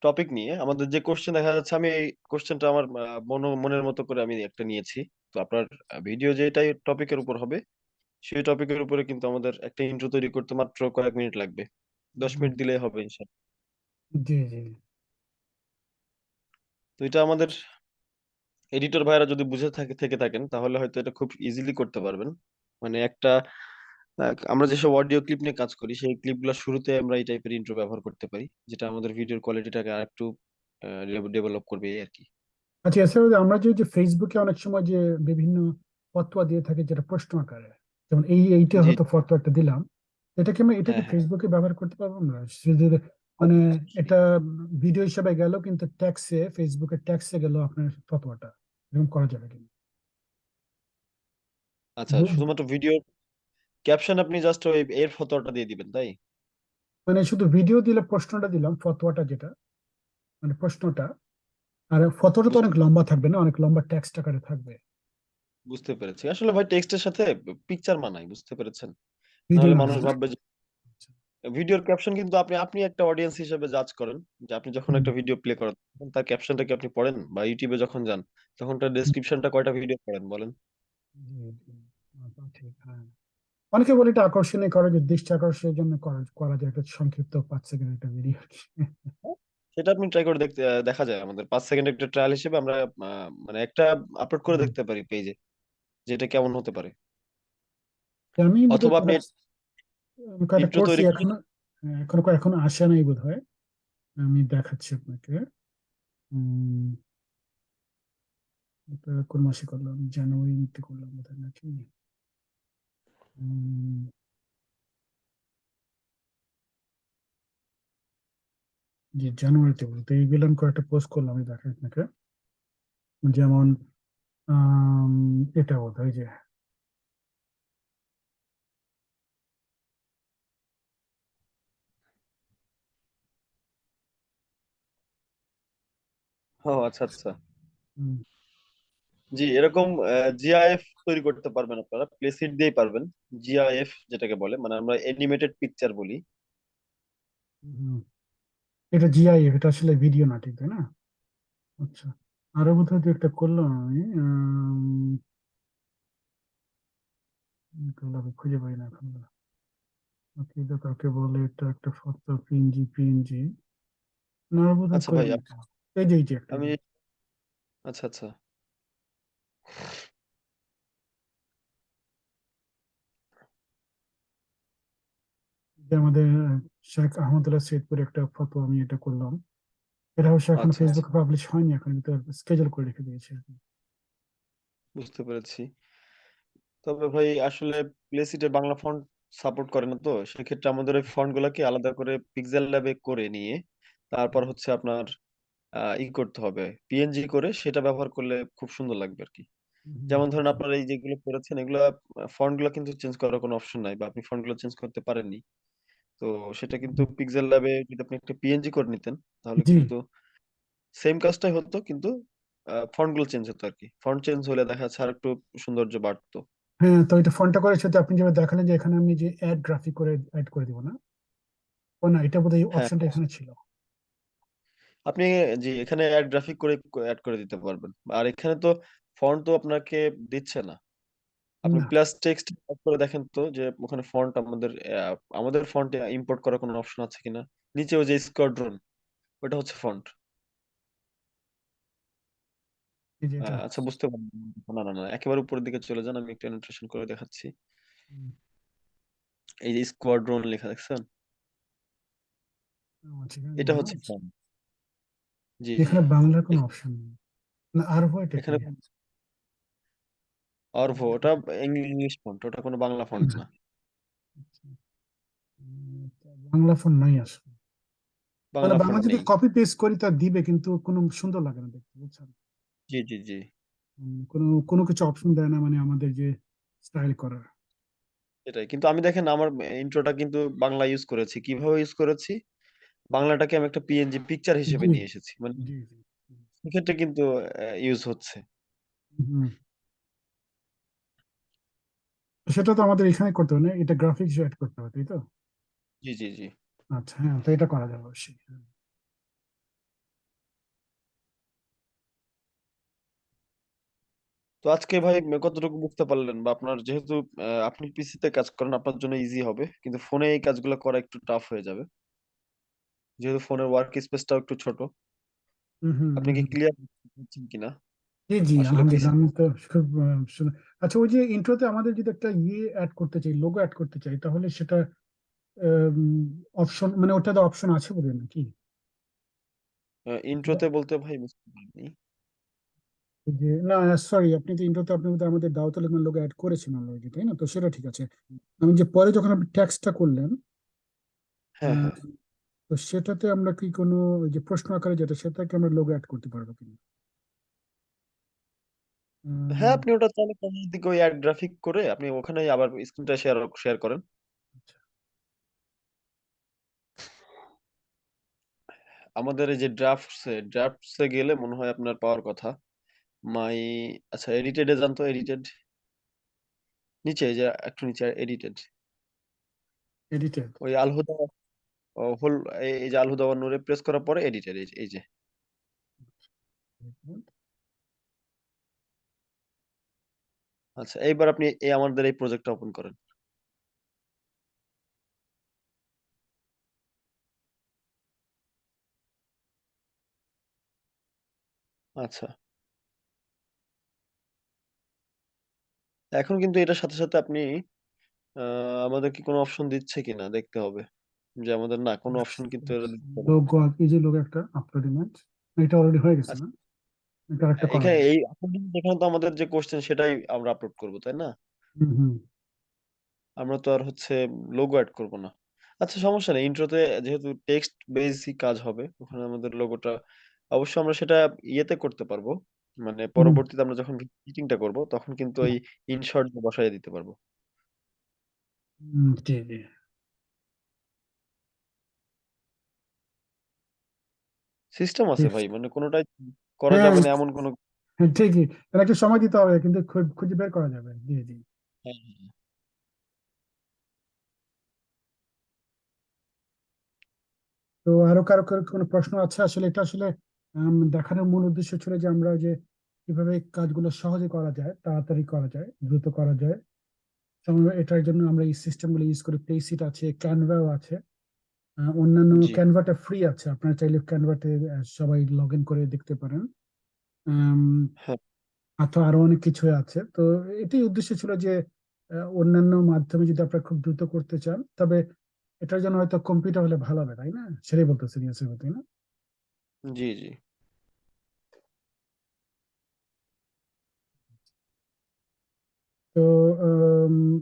টপিক নিয়ে আমাদের যে কোশ্চেন দেখা যাচ্ছে আমি এই কোশ্চেনটা আমার আহ, মনো মনের মতো করে আমি একটা নিয়েছি। তো আপনার ভিডিও যেটাই টপিকের উপর হবে সেই টপিকের উপরে কিন্তু আমাদের একটা ইন্ট্রো তৈরি করতে মাত্র কয়েক মিনিট লাগবে। দশ মিনিট দিলেই হবে ইনশাল্লাহ। জি জি। তো এটা আমাদের এডিটর ভাইরা যদি বুঝে থাকে থেকে থাকেন তাহলে হয়তো এটা খুব ইজিলি করতে পারবেন। মানে একটা আহ, আমরা যেসব অডিও ক্লিপ নিয়ে কাজ করি সেই ক্লিপগুলো শুরুতে আমরা এই টাইপের ইন্ট্রো ব্যবহার করতে পারি যেটা আমাদের ভিডিওর কোয়ালিটিটাকে আরেকটু ডেভেলপ করবে এই আর কি আচ্ছা এছাড়াও যে আমরা যে যে ফেসবুকে অনেক সময় যে বিভিন্ন ফতোয়া দিয়ে থাকে যেটা প্রশ্ন আকারে যেমন এই এইটা জি। হয়তো ফতোয়াটা দিলাম এটা কি আমরা এটাকে হ্যাঁ হ্যাঁ। ফেসবুকে ব্যবহার করতে পারব আমরা? মানে এটা ভিডিও হিসাবে গেল কিন্তু ট্যাক্সে ফেসবুকে ট্যাক্সে গেল আপনার ফতোয়াটা এরকম করা যাবে কি আচ্ছা বুঝ- শুধুমাত্র ভিডিও ক্যাপশন আপনি জাস্ট ওই এর ফটোটা দিয়ে দিবেন তাই? মানে শুধু ভিডিও দিলে প্রশ্নটা দিলাম ফতোয়াটা যেটা মানে প্রশ্নটা আর ফতোটা তো অনেক লম্বা থাকবে না অনেক লম্বা টেক্সট আকারে থাকবে। বুঝতে পেরেছি। আসলে ভাই টেক্সটের সাথে পিকচার মানায় বুঝতে পেরেছেন? নাহলে মানুষ ভাববে যে ভিডিওর ক্যাপশন কিন্তু আপনি আপনি একটা অডিয়েন্স হিসেবে জাজ করেন যে আপনি যখন একটা ভিডিও প্লে করেন তখন তার ক্যাপশনটা কি আপনি পড়েন? বা ইউটিউবে যখন যান তখন তার ডেসক্রিপশনটা কয়টা ভিডিও পড়েন বলেন। আচ্ছা, ঠিক হ্যাঁ। অনেকে বলে এটা আকর্ষণীয় করা যায় দৃষ্টি আকর্ষণের জন্য করা যায়। একটা সংক্ষিপ্ত পাঁচ সেকেন্ড একটা ভিডিও সেটা আপনি ট্রাই করে দেখতে দেখা যায় আমাদের। পাঁচ সেকেন্ড একটা ট্রায়াল হিসেবে আমরা মানে একটা আপলোড করে দেখতে পারি পেজে যে এটা কেমন হতে পারে। আমি অথবা আপনি তৈরি করে- এখনও হ্যাঁ, এখনও এখনও আসে নাই বোধ হয় আমি দেখাচ্ছি আপনাকে। কোন মাসে করলাম? জানুয়ারিতে করলাম বোধ হয় নাকি? জি জানুয়ারিতে বলতে এইগুলো আমি কয়েকটা পোস্ট করলাম আমি দেখাই আপনাকে। যেমন আম, এটা বোধ যে ও আচ্ছা আচ্ছা। উম, জি এরকম জিআইএফ তৈরি করতে পারবেন আপনারা প্লেসিট দিয়েই পারবেন। জিআইএফ যেটাকে বলে মানে আমরা অ্যানিমেটেড পিকচার বলি। এটা জিআইএফ এটা আসলে ভিডিও না ঠিক তাই না? আচ্ছা আরও বোধহয় দু একটা করলাম আমি। খুঁজে পাই না এখন। ওকে এটা কাকে বলে এটা একটা ফটো পিএনজি পিএনজি না বোধ হয় আচ্ছা এই যে এই যে একটা। আমি আচ্ছা আচ্ছা। আমাদের শেখ আহমদুল্লাহ সৈয়দপুরে একটা ফটো আমি এটা করলাম। এটা অবশ্য এখন ফেসবুকে পাবলিশ হয়নি এখন কিন্তু স্কেজুল করে রেখে দিয়েছি বুঝতে পেরেছি। তবে ভাই আসলে প্লেসিটে বাংলা ফন্ট সাপোর্ট করে না তো সেক্ষেত্রে আমাদের ওই ফন্ট গুলাকে আলাদা করে পিক্সেল ল্যাবে করে নিয়ে তারপর হচ্ছে আপনার ই করতে হবে পিএনজি করে সেটা ব্যবহার করলে খুব সুন্দর লাগবে আর কি। যেমন ধরেন। আপনার এই যেগুলো করেছেন এগুলা ফন্টগুলো কিন্তু চেঞ্জ করার কোনো অপশন নাই বা আপনি ফন্টগুলো চেঞ্জ করতে পারেননি। তো সেটা কিন্তু পিক্সেল ল্যাবে যদি আপনি একটা পিএনজি করে নিতেন তাহলে জি। কিন্তু সেম কাজটাই হতো কিন্তু ফন্টগুলো চেঞ্জ হতো আর কি ফন্ট চেঞ্জ হলে দেখা যাচ্ছে আর একটু সৌন্দর্য বাড়তো। হ্যাঁ তো এটা ফোনটা করে সাথে আপনি যেভাবে দেখালেন যে এখানে আমি যে অ্যাড গ্রাফিক করে অ্যাড করে দিব না? ও না এটা বোধহয় হ্যাঁ। অপশনটা এখানে ছিল। আপনি জি এখানে অ্যাড গ্রাফিক করে অ্যাড করে দিতে পারবেন। আর এখানে তো ফন্ট তো আপনাকে দিচ্ছে না। আপনি না। প্লাস টেক্সট করে দেখেন তো যে ওখানে ফন্ট আমাদের আমাদের ফন্টে ইম্পোর্ট করার কোনো অপশন আছে কিনা? নিচে ওই যে স্কোয়াড্রন ওটা হচ্ছে ফন্ট এটা আচ্ছা বুঝতে পারলাম। না না না একেবারে উপরের দিকে চলে যান আমি একটু অ্যানোটেশন করে দেখাচ্ছি। হুম, এই যে স্কোয়াড্রন লেখা দেখছেন? আচ্ছা, এখানে এটা। হচ্ছে ফন্ট জি জি। এখানে বাংলার কোনো এখ- অপশন নেই। না আরবো এটা কি এখানে অর্ভো ওটা ইংলিশ ফন্ট ওটা কোনো বাংলা ফন্ট না। আচ্ছা, তো বাংলা ফোন নাই আসলে। বাংলা বাংলা ফন্ট যদি কপি পেস্ট করি তা দিবে কিন্তু কোনো সুন্দর লাগে না দেখতে বুঝছেন? জি জি জি। কোনো কোনো কিছু অপশন দেয় না মানে আমাদের যে স্টাইল করার। এটাই কিন্তু আমি দেখেন আমার ইন্ট্রোটা কিন্তু বাংলা ইউজ করেছি। কীভাবে ইউজ করেছি? বাংলাটাকে আমি একটা পিএনজি পিকচার হিসেবে নিয়ে এসেছি। মানে সেক্ষেত্রে কিন্তু ইউজ হচ্ছে। হুম। সেটা তো আমাদের এখানে করতে হবে না এটা গ্রাফিক্স অ্যাড করতে হবে তাই তো? জি জি জি। আচ্ছা হ্যাঁ তো এটা করা যাবে অবশ্যই। তো আজকে ভাই কতটুকু বুঝতে পারলেন? বা আপনার যেহেতু আপনি পিসিতে কাজ করেন আপনার জন্য ইজি হবে কিন্তু ফোনে এই কাজগুলো করা একটু টাফ হয়ে যাবে। যেহেতু ফোনের ওয়ার্ক স্পেসটাও একটু ছোট। হুম হুম আপনি কি ক্লিয়ার কিনা? জি জি আসলে আলহামদুলিল্লাহ। আমি তো খুব আহ, শুনে- আচ্ছা ওই যে ইন্ট্রোতে আমাদের যদি একটা ইয়ে অ্যাড করতে চাই লোগো অ্যাড করতে চাই তাহলে সেটা অপশন মানে ওটাতে অপশন আছে বলে নাকি? ইন্ট্রোতে বলতে ভাই বুঝতে পারিনি। যে না সরি আপনি তো ইন্ট্রোতে আপনি বোধহয় আমাদের দাওয়াতুল ইমান লোগো অ্যাড করেছেন অলরেডি তাই না? তো সেটা ঠিক আছে। আমি যে পরে যখন আপনি ট্যাক্সটা করলেন হ্যাঁ হ্যাঁ। তো সেটাতে আমরা কি কোনো ওই যে প্রশ্ন আকারে যেটা সেটাকে আমরা লোগো অ্যাড করতে পারব কিনা? হ্যাঁ আপনি ওটা চাইলে কোনের দিকে ওই অ্যাড গ্রাফিক করে আপনি ওখানে আবার স্ক্রিনটা শেয়ার শেয়ার করেন। আচ্ছা। আমাদের এই যে ড্রাফটসে ড্রাফটসে গেলে মনে হয় আপনার পাওয়ার কথা। মাই আচ্ছা এডিটেড এ যান তো এডিটেড নিচে এই যে একটু নিচে এডিটেড এডিটেড ওই আলহুদা হোল এই যে আলহুদা ওয়ান নূরে প্রেস করার পরে এডিটেড এই যে এই যে। আচ্ছা এইবার আপনি এই আমাদের এই প্রজেক্টটা ওপেন করেন। আচ্ছা। এখন কিন্তু এটার সাথে সাথে আপনি আমাদের কি কোনো অপশন দিচ্ছে কিনা দেখতে হবে। যে আমাদের না কোনো অপশন কিন্তু এরা দিচ্ছে না। লোগো এই যে লোগো একটা আপলোড ইমেজ এটা অলরেডি হয়ে গেছে আচ্ছা। না? এটা একটা এখানে যাবে এই এখন তো আমাদের যে কোশ্চেন সেটাই আমরা আপলোড করব তাই না? হুম হুম। আমরা তো আর হচ্ছে লোগো অ্যাড করব না। আচ্ছা সমস্যা নেই। ইন্ট্রোতে যেহেতু টেক্সট বেসই কাজ হবে ওখানে আমাদের লোগোটা অবশ্য আমরা সেটা ইয়েতে করতে পারব। মানে হুম, পরবর্তীতে আমরা যখন মিটিংটা করব তখন কিন্তু ওই ইনশর্ট বসাই দিতে পারব। হুম, জি জি। সিস্টেম আছে ভাই মানে কোনোটাই করা হ্যাঁ যাবে না এমন কোনো হ্যাঁ, ঠিকই। এটা একটু সময় দিতে হবে কিন্তু খুঁজে বের করা যাবে। জি জি। হ্যাঁ। তো আরও কারও কারও কোনো প্রশ্ন আছে? আসলে এটা আসলে দেখানোর মূল উদ্দেশ্য ছিল যে আমরা যে কীভাবে কাজগুলো সহজে করা যায় তাড়াতাড়ি করা যায় দ্রুত করা যায়। এটার জন্য আমরা এই সিস্টেমগুলো ইউজ করি। পেসিট আছে ক্যানভাও আছে। অন্যান্য ক্যানভাটা ফ্রি আছে। আপনারা চাইলে ক্যানভাতে সবাই লগ ইন করে দেখতে পারেন। আম, হ্যাঁ। অথবা আরও অনেক কিছু আছে। তো এটাই উদ্দেশ্য ছিল যে অন্যান্য মাধ্যমে যদি আপনারা খুব দ্রুত করতে চান তবে এটার জন্য হয়তো কম্পিউটার হলে ভালো হবে তাই না? সেটাই বলতেছেন ইয়াসির তাই না? জি জি। তো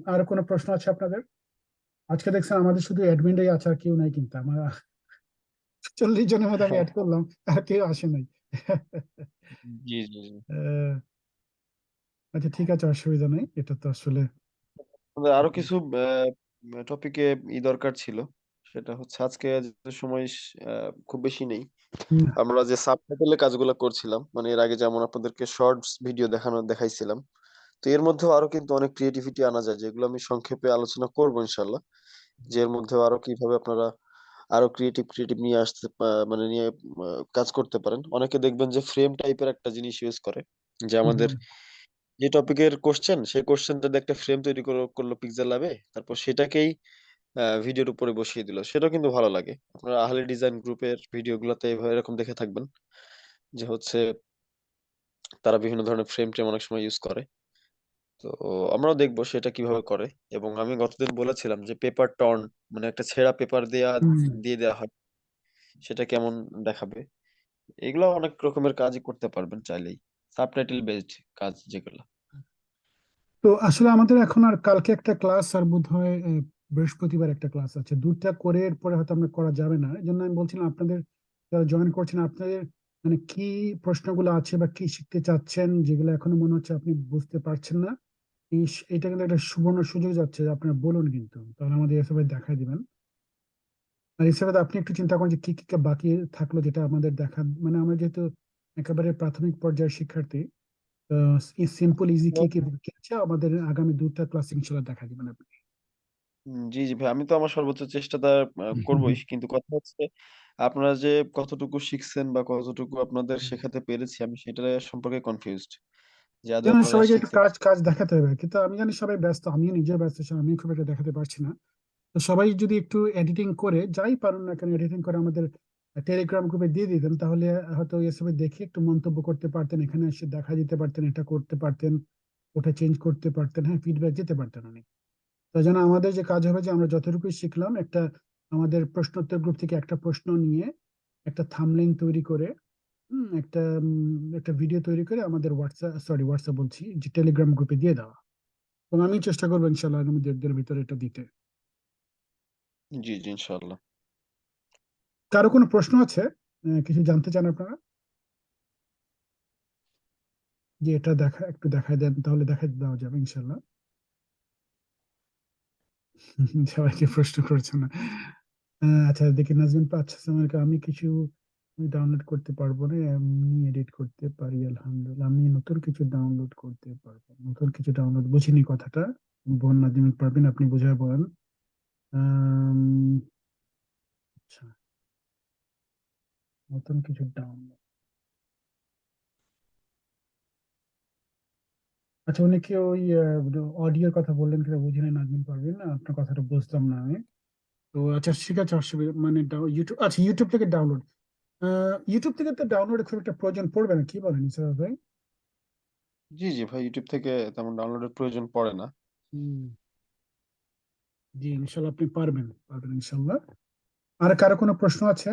আর কোনো প্রশ্ন আছে আপনাদের? আজকে দেখছেন আমাদের শুধু অ্যাডমিনরাই আছে আর কেউ নাই কিন্তু আমার। চল্লিশ জনের মধ্যে আমি অ্যাড করলাম আর কেউ আসে নাই। আচ্ছা ঠিক আছে অসুবিধা নেই। এটা তো আসলে আরও কিছু টপিকে ই দরকার ছিল। সেটা হচ্ছে আজকে সময় খুব বেশি নেই। আমরা যে সাবটাইটেলে কাজগুলো করছিলাম মানে এর আগে যেমন আপনাদেরকে শর্টস ভিডিও দেখানো দেখাইছিলাম তো এর মধ্যেও আরও কিন্তু অনেক ক্রিয়েটিভিটি আনা যায় যেগুলো আমি সংক্ষেপে আলোচনা করব ইনশাল্লাহ যে এর মধ্যেও আরও কীভাবে আপনারা আরও ক্রিয়েটিভ ক্রিয়েটিভ নিয়ে আসতে পা- মানে নিয়ে কাজ করতে পারেন। অনেকে দেখবেন যে ফ্রেম টাইপের একটা জিনিস ইউজ করে যে হুম, আমাদের যে টপিকের কোশ্চেন সেই কোশ্চেনটা দিয়ে একটা ফ্রেম তৈরি করে করল পিক্সেল ল্যাবে তারপর সেটাকেই ভিডিওর উপরে বসিয়ে দিল। সেটাও কিন্তু ভালো লাগে। আপনারা আহলে ডিজাইন গ্রুপের ভিডিওগুলোতে এভাবে এরকম দেখে থাকবেন যে হচ্ছে তারা বিভিন্ন ধরনের ফ্রেম ট্রেম অনেক সময় ইউজ করে। তো আমরাও দেখব সেটা কীভাবে করে। এবং আমি গতদিন বলেছিলাম যে পেপার টর্ন মানে একটা ছেঁড়া পেপার দেয়া হুম। দিয়ে দেওয়া হয় সেটা কেমন দেখাবে? এগুলো অনেক রকমের কাজই করতে পারবেন চাইলেই সাবটাইটেল বেসড কাজ যেগুলো। তো আসলে আমাদের এখন আর কালকে একটা ক্লাস আর বোধ হয় বৃহস্পতিবার একটা ক্লাস আছে। দুটা করে এরপরে হয়তো আমরা করা যাবে না। এই জন্য আমি বলছিলাম আপনাদের যারা জয়েন করছেন আপনাদের মানে কি প্রশ্নগুলো আছে বা কি শিখতে চাচ্ছেন যেগুলো এখনও মনে হচ্ছে আপনি বুঝতে পারছেন না এটা কিন্তু একটা সুবর্ণ সুযোগ যাচ্ছে আপনারা বলুন কিন্তু। তাহলে আমাদের এসবে দেখাই দিবেন। আর এসবে আপনি একটু চিন্তা করেন যে কি কি বাকি থাকল যেটা আমাদের দেখা মানে আমরা যেহেতু একেবারে প্রাথমিক পর্যায়ের শিক্ষার্থী সিম্পল ইজি কি কি বাকি আছে আমাদের আগামী দুটা ক্লাস ইনশাল্লাহ দেখা দিবেন আপনি। জি জি ভাই আমি তো আমার সর্বোচ্চ চেষ্টাটা করবোই। কিন্তু কথা হচ্ছে আপনারা যে কতটুকু শিখছেন বা কতটুকু আপনাদের শেখাতে পেরেছি আমি সেটা সম্পর্কে কনফিউজড যেন সবাইকে একটু কাজ কাজ দেখাতে হবে। কিন্তু আমি জানি সবাই ব্যস্ত আমিও নিজে ব্যস্ত আমি খুব একটা দেখাতে পারছি না। তো সবাই যদি একটু এডিটিং করে যাই পারুন না কেন এডিটিং করে আমাদের টেলিগ্রাম গ্রুপে দিয়ে দিতেন তাহলে হয়তো এসবে দেখে একটু মন্তব্য করতে পারতেন এখানে এসে দেখা দিতে পারতেন এটা করতে পারতেন ওটা চেঞ্জ করতে পারতেন হ্যাঁ ফিডব্যাক দিতে পারতেন অনেক। তাই জন্য আমাদের যে কাজ হবে যে আমরা যতটুকু শিখলাম একটা আমাদের প্রশ্নোত্তর গ্রুপ থেকে একটা প্রশ্ন নিয়ে একটা থামলাইন তৈরি করে একটা একটা ভিডিও তৈরি করে আমাদের হোয়াটসঅ্যাপ সরি হোয়াটসঅ্যাপ বলছি যে টেলিগ্রাম গ্রুপে দিয়ে দেওয়া। এবং আমি চেষ্টা করব ইনশাল্লাহ আগামী দেড় দিনের ভিতরে এটা দিতে। জি জি ইনশাআল্লাহ। কারও কোনো প্রশ্ন আছে? কিছু জানতে চান আপনারা? যে এটা দেখা একটু দেখায় দেন তাহলে দেখাই দেওয়া যাবে ইনশাল্লাহ (laughs) সবাইকে প্রশ্ন করছে না। আচ্ছা দেখি নাজমিন আচ্ছা আমি কিছু ডাউনলোড করতে পারব না, আমি এডিট করতে পারি, আলহামদুলিল্লাহ। আমি নতুন কিছু ডাউনলোড করতে পারব, নতুন কিছু ডাউনলোড বুঝিনি কথাটা বোন নাজমিন পারবেন আপনি বুঝায় বলেন। আচ্ছা। নতুন কিছু ডাউনলোড আচ্ছা উনি কি ওই অডিওর কথা বললেন কিনা বুঝিনি নাজমিন পারবেন আপনার কথাটা বুঝলাম না আমি। তো আচ্ছা ঠিক আছে, অসুবিধা মানে ইউটিউব আচ্ছা ইউটিউব থেকে ডাউনলোড ইউটিউব থেকে তো ডাউনলোডের খুব একটা প্রয়োজন পড়বে না কি বলেন ইসরাত ভাই? জি জি ভাই ইউটিউব থেকে তেমন ডাউনলোডের প্রয়োজন পড়ে না। হুম, জি ইনশাল্লাহ আপনি পারবেন পারবেন ইনশাল্লাহ। আর কারও কোনো প্রশ্ন আছে?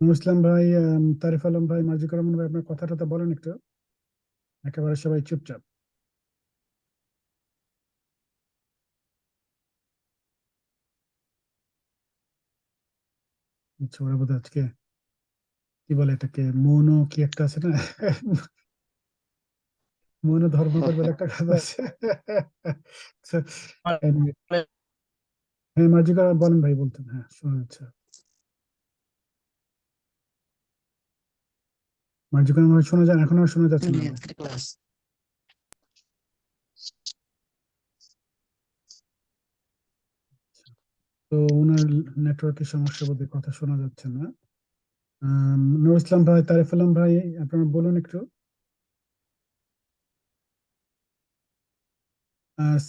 নুর ইসলাম ভাই আম, তারিফ আলম ভাই মাজিকুর রহমান ভাই আপনার কথাটা তো বলেন একটু। একেবারে সবাই চুপচাপ। আচ্ছা ওরা বোধহয় আজকে কি বলে এটাকে মৌন কি একটা আছে না? মৌন ধর্মঘট বলে একটা কাজ আছে। হ্যাঁ রহমান বলেন ভাই বলতেন হ্যাঁ শোনা রহমান ভাই শোনা যায় এখন আর শোনা যাচ্ছে না তো ওনার নেটওয়ার্কের সমস্যা বোধ কথা শোনা যাচ্ছে না। নুর ইসলাম ভাই, তারিফ আলম ভাই, আপনারা বলুন একটু।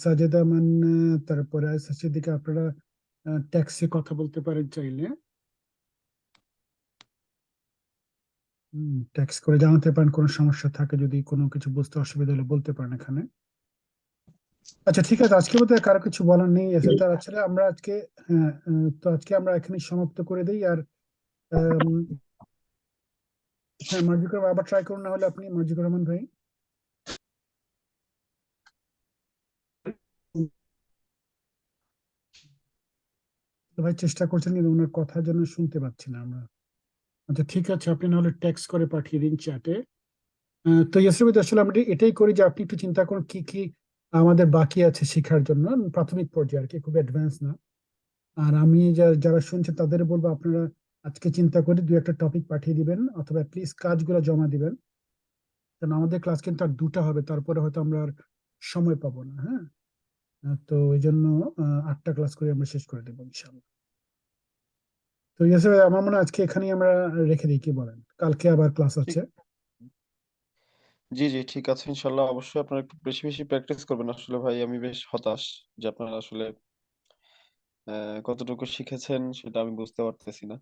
সাজেদা মান্না, তারপরে সিদ্দিকা আপনারা ট্যাক্সি কথা বলতে পারেন চাইলে। ট্যাক্স করে জানাতে পারেন, কোনো সমস্যা থাকে যদি কোনো কিছু বুঝতে অসুবিধা হলে বলতে পারেন এখানে। আচ্ছা ঠিক আছে। আজকে বোধহয় কারও কিছু বলার নেই তার আসলে আমরা আজকে হ্যাঁ তো আজকে আমরা এখানে সমাপ্ত করে দিই। আর হ্যাঁ মার্জিকুর আবার ট্রাই করুন না হলে আপনি মার্জিকুর রহমান ভাই। ভাই, চেষ্টা করছেন কিন্তু ওনার কথা যেন শুনতে পাচ্ছি না আমরা। আচ্ছা ঠিক আছে, আপনি নাহলে টেক্সট করে পাঠিয়ে দিন চ্যাটে তো ইয়াসির আসলে আমরা এটাই করি যে আপনি একটু চিন্তা করুন, কি কি আমাদের বাকি আছে শেখার জন্য প্রাথমিক পর্যায়ে আর কি খুব অ্যাডভান্স না। আর আমি যারা শুনছেন তাদের বলব আপনারা আজকে চিন্তা করে দুই একটা টপিক পাঠিয়ে দিবেন অথবা প্লিজ কাজগুলো জমা দিবেন। কারণ আমাদের ক্লাস কিন্তু আর দুটা হবে তারপরে হয়তো আমরা আর সময় পাবো না হ্যাঁ? তো এই জন্য আটটা ক্লাস করে আমরা শেষ করে দেবো ইনশাল্লাহ তো ইয়াসির ভাই আমার মনে হয় আজকে এখানেই আমরা রেখে দিই কি বলেন? কালকে আবার ক্লাস আছে। জি জি ঠিক আছে ইনশাল্লাহ অবশ্যই আপনারা একটু বেশি বেশি প্র্যাকটিস করবেন আসলে ভাই আমি বেশ হতাশ যে আপনারা আসলে কতটুকু শিখেছেন সেটা আমি বুঝতে পারতেছি না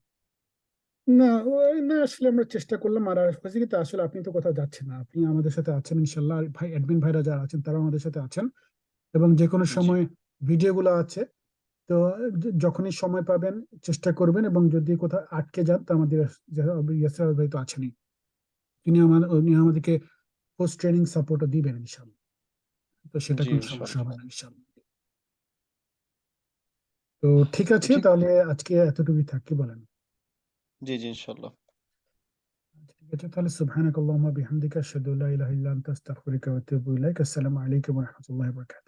না ওই না আসলে আমরা চেষ্টা করলাম আর হয়েছে কি তা আসলে আপনি তো কোথাও যাচ্ছেন না আপনি আমাদের সাথে আছেন ইনশাল্লাহ আর ভাই অ্যাডমিন ভাইরা যারা আছেন তারা আমাদের সাথে আছেন এবং যে কোনো জি সময় ভিডিও গুলো আছে তো য- যখনই সময় পাবেন চেষ্টা করবেন এবং যদি কোথাও আটকে যান তো আমাদের ইয়াসির ভাই তো আছেনই তিনি আমাদের উনি আমাদেরকে পোস্ট ট্রেনিং সাপোর্টও দিবেন ইনশাল্লাহ তো সেটা কোনো সমস্যা হবে না ইনশাল্লাহ তো ঠিক আছে তাহলে আজকে এতটুকুই থাক কি বলেন। জি জি ইনশাল্লাহ ঠিক আছে তাহলে বিহামদিকা আশহাদু আল্লা ইলাহা ইল্লা আনতা আস্তাগফিরুকা ওয়া আতুবু ইলাইক। আসসালামু আলাইকুম ওয়া রাহমাতুল্লাহি ওয়া বারাকাতুহু।